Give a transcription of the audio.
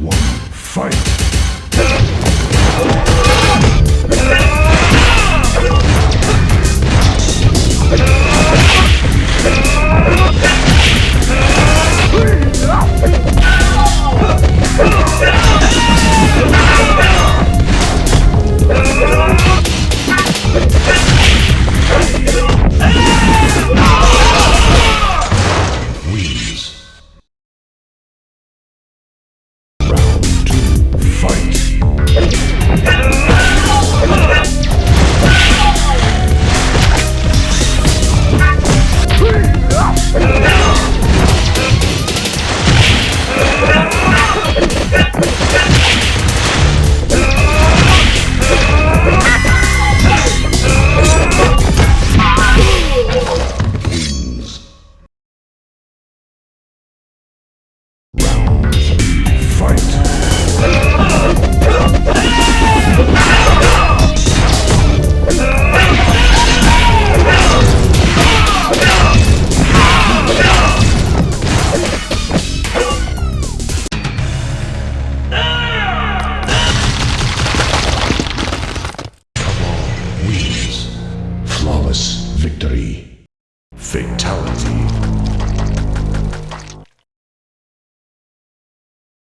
one, fight! Fight! Victory. Fatality.